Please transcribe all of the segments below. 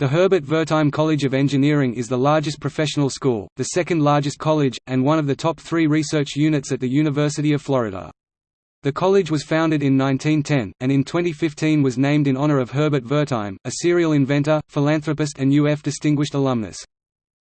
The Herbert Wertheim College of Engineering is the largest professional school, the second largest college, and one of the top three research units at the University of Florida. The college was founded in 1910, and in 2015 was named in honor of Herbert Wertheim, a serial inventor, philanthropist and UF Distinguished Alumnus.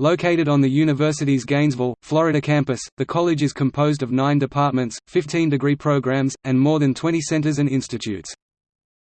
Located on the university's Gainesville, Florida campus, the college is composed of nine departments, 15 degree programs, and more than 20 centers and institutes.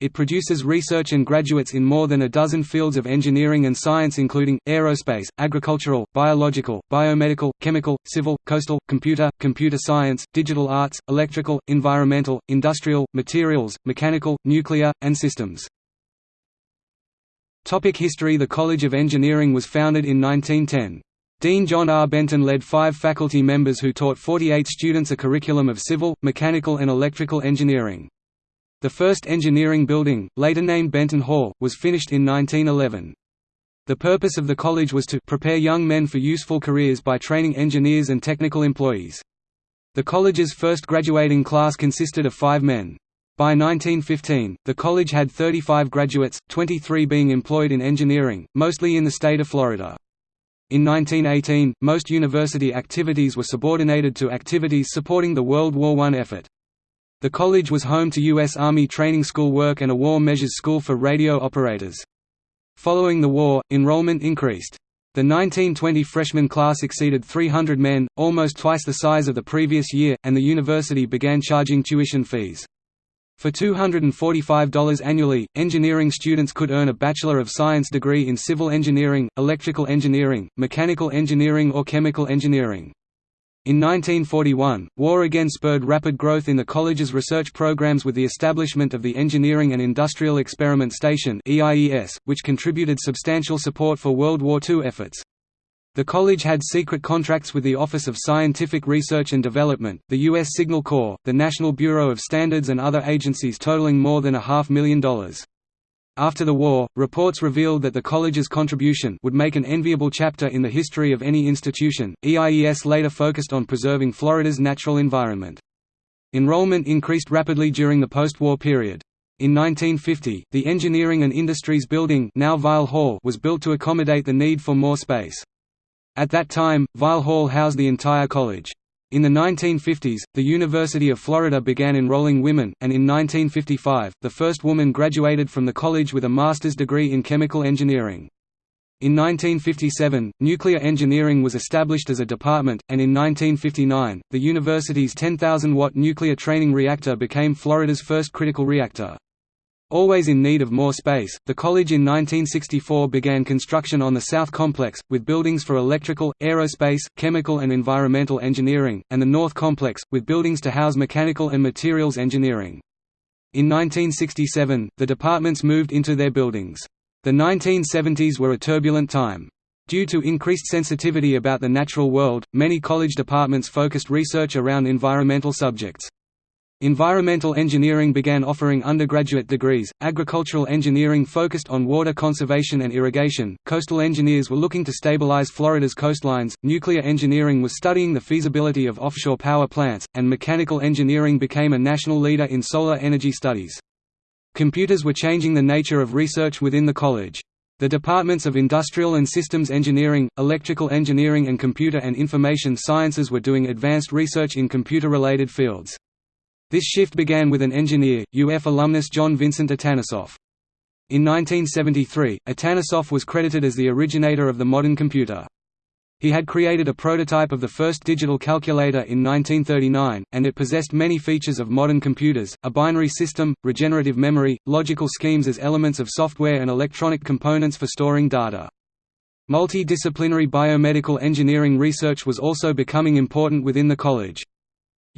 It produces research and graduates in more than a dozen fields of engineering and science including, aerospace, agricultural, biological, biomedical, chemical, civil, coastal, computer, computer science, digital arts, electrical, environmental, industrial, materials, mechanical, nuclear, and systems. Topic history The College of Engineering was founded in 1910. Dean John R. Benton led five faculty members who taught 48 students a curriculum of civil, mechanical and electrical engineering. The first engineering building, later named Benton Hall, was finished in 1911. The purpose of the college was to prepare young men for useful careers by training engineers and technical employees. The college's first graduating class consisted of five men. By 1915, the college had 35 graduates, 23 being employed in engineering, mostly in the state of Florida. In 1918, most university activities were subordinated to activities supporting the World War I effort. The college was home to U.S. Army Training School work and a War Measures School for radio operators. Following the war, enrollment increased. The 1920 freshman class exceeded 300 men, almost twice the size of the previous year, and the university began charging tuition fees. For $245 annually, engineering students could earn a Bachelor of Science degree in civil engineering, electrical engineering, mechanical engineering or chemical engineering. In 1941, war again spurred rapid growth in the college's research programs with the establishment of the Engineering and Industrial Experiment Station which contributed substantial support for World War II efforts. The college had secret contracts with the Office of Scientific Research and Development, the U.S. Signal Corps, the National Bureau of Standards and other agencies totaling more than a half million dollars. After the war, reports revealed that the college's contribution would make an enviable chapter in the history of any institution. EIES later focused on preserving Florida's natural environment. Enrollment increased rapidly during the post-war period. In 1950, the Engineering and Industries Building now Weil Hall was built to accommodate the need for more space. At that time, Weil Hall housed the entire college. In the 1950s, the University of Florida began enrolling women, and in 1955, the first woman graduated from the college with a master's degree in chemical engineering. In 1957, nuclear engineering was established as a department, and in 1959, the university's 10,000-watt nuclear training reactor became Florida's first critical reactor. Always in need of more space, the college in 1964 began construction on the South Complex, with buildings for electrical, aerospace, chemical and environmental engineering, and the North Complex, with buildings to house mechanical and materials engineering. In 1967, the departments moved into their buildings. The 1970s were a turbulent time. Due to increased sensitivity about the natural world, many college departments focused research around environmental subjects. Environmental engineering began offering undergraduate degrees, agricultural engineering focused on water conservation and irrigation, coastal engineers were looking to stabilize Florida's coastlines, nuclear engineering was studying the feasibility of offshore power plants, and mechanical engineering became a national leader in solar energy studies. Computers were changing the nature of research within the college. The departments of Industrial and Systems Engineering, Electrical Engineering and Computer and Information Sciences were doing advanced research in computer-related fields. This shift began with an engineer, UF alumnus John Vincent Atanasoff. In 1973, Atanasoff was credited as the originator of the modern computer. He had created a prototype of the first digital calculator in 1939, and it possessed many features of modern computers, a binary system, regenerative memory, logical schemes as elements of software and electronic components for storing data. Multidisciplinary biomedical engineering research was also becoming important within the college.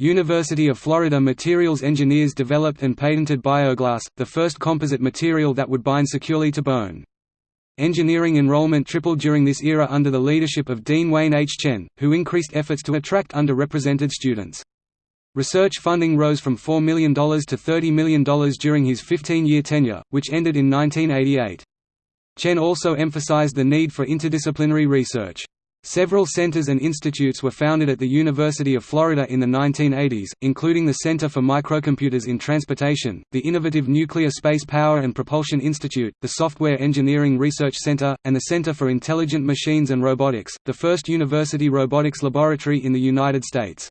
University of Florida materials engineers developed and patented Bioglass, the first composite material that would bind securely to bone. Engineering enrollment tripled during this era under the leadership of Dean Wayne H. Chen, who increased efforts to attract underrepresented students. Research funding rose from $4 million to $30 million during his 15-year tenure, which ended in 1988. Chen also emphasized the need for interdisciplinary research. Several centers and institutes were founded at the University of Florida in the 1980s, including the Center for Microcomputers in Transportation, the innovative Nuclear Space Power and Propulsion Institute, the Software Engineering Research Center, and the Center for Intelligent Machines and Robotics, the first university robotics laboratory in the United States.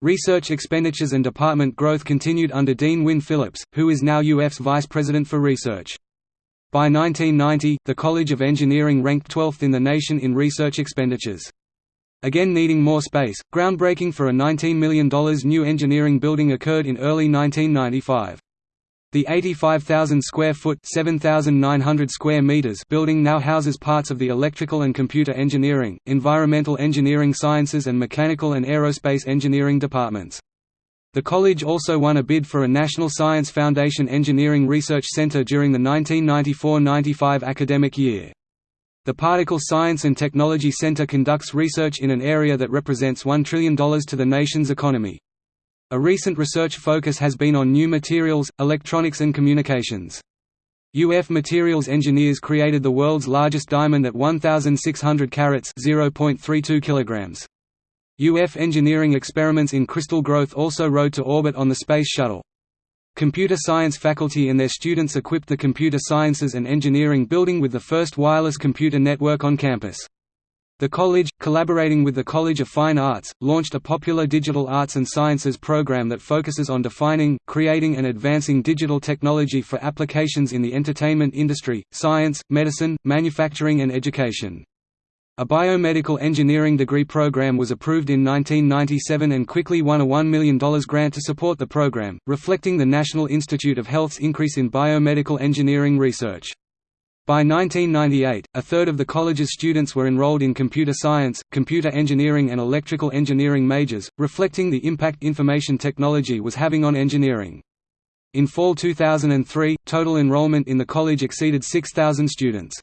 Research expenditures and department growth continued under Dean Wynne Phillips, who is now UF's Vice President for Research. By 1990, the College of Engineering ranked 12th in the nation in research expenditures. Again needing more space, groundbreaking for a $19 million new engineering building occurred in early 1995. The 85,000 square foot 7,900 square meters building now houses parts of the electrical and computer engineering, environmental engineering sciences and mechanical and aerospace engineering departments. The college also won a bid for a National Science Foundation Engineering Research Center during the 1994–95 academic year. The Particle Science and Technology Center conducts research in an area that represents $1 trillion to the nation's economy. A recent research focus has been on new materials, electronics and communications. UF Materials engineers created the world's largest diamond at 1,600 carats (0.32 kilograms). UF engineering experiments in crystal growth also rode to orbit on the Space Shuttle. Computer science faculty and their students equipped the Computer Sciences and Engineering building with the first wireless computer network on campus. The college, collaborating with the College of Fine Arts, launched a popular digital arts and sciences program that focuses on defining, creating and advancing digital technology for applications in the entertainment industry, science, medicine, manufacturing and education. A biomedical engineering degree program was approved in 1997 and quickly won a $1 million grant to support the program, reflecting the National Institute of Health's increase in biomedical engineering research. By 1998, a third of the college's students were enrolled in computer science, computer engineering and electrical engineering majors, reflecting the impact information technology was having on engineering. In fall 2003, total enrollment in the college exceeded 6,000 students.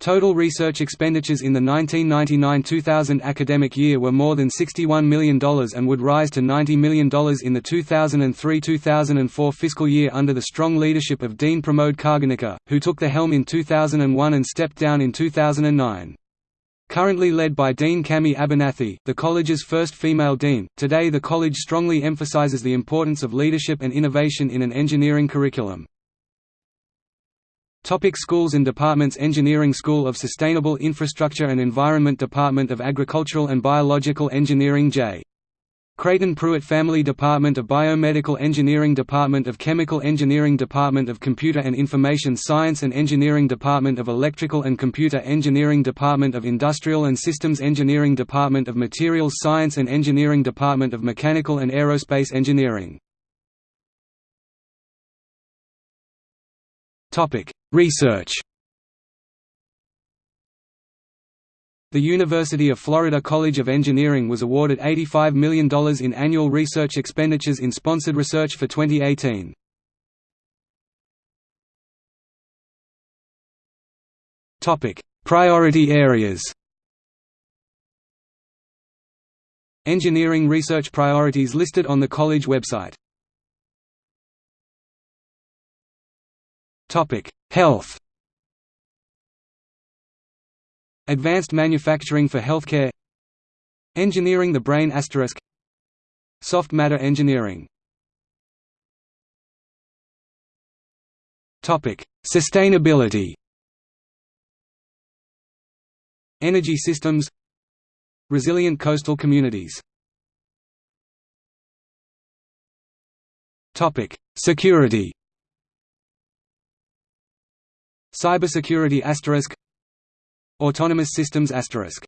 Total research expenditures in the 1999–2000 academic year were more than $61 million and would rise to $90 million in the 2003–2004 fiscal year under the strong leadership of Dean Pramod Khargonekar, who took the helm in 2001 and stepped down in 2009. Currently led by Dean Cammy Abernathy, the college's first female dean, today the college strongly emphasizes the importance of leadership and innovation in an engineering curriculum. Topic schools and departments Engineering School of Sustainable Infrastructure and Environment Department of Agricultural and Biological Engineering J. Crayton Pruitt Family Department of Biomedical Engineering Department of Chemical Engineering Department of Computer and Information Science and Engineering Department of Electrical and Computer Engineering Department of Industrial and Systems Engineering Department of Materials Science and Engineering Department of Mechanical and Aerospace Engineering Research. The University of Florida College of Engineering was awarded $85 million in annual research expenditures in sponsored research for 2018. Priority areas. Engineering research priorities listed on the college website Health. Advanced manufacturing for healthcare. Engineering the brain asterisk. Soft matter engineering. Topic: Sustainability. Energy systems. Resilient coastal communities. Topic: Security. Cybersecurity asterisk. Autonomous systems asterisk.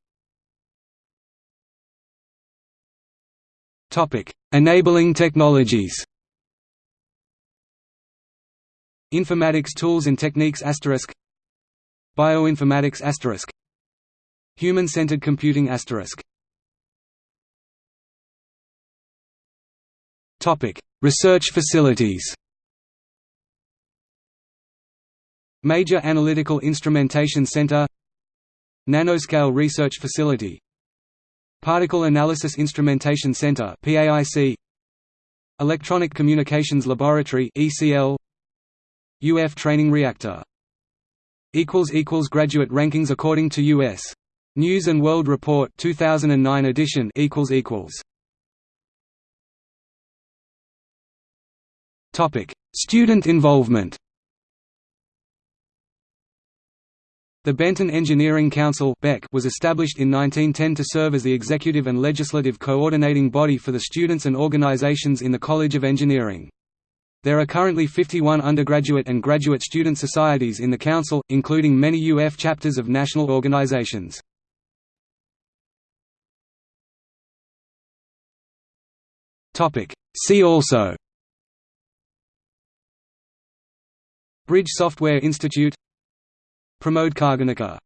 Topic. Enabling technologies. Informatics tools and techniques asterisk. Bioinformatics asterisk. Human-centered computing asterisk. Topic. Research facilities Major Analytical Instrumentation Center Nanoscale Research Facility Particle Analysis Instrumentation Center PAIC Electronic Communications Laboratory ECL UF Training Reactor. Equals equals graduate rankings according to US News and World Report 2009 edition equals equals. Topic. Student involvement The Benton Engineering Council was established in 1910 to serve as the executive and legislative coordinating body for the students and organizations in the College of Engineering. There are currently 51 undergraduate and graduate student societies in the Council, including many UF chapters of national organizations. See also Bridge Software Institute Pramod Khargonekar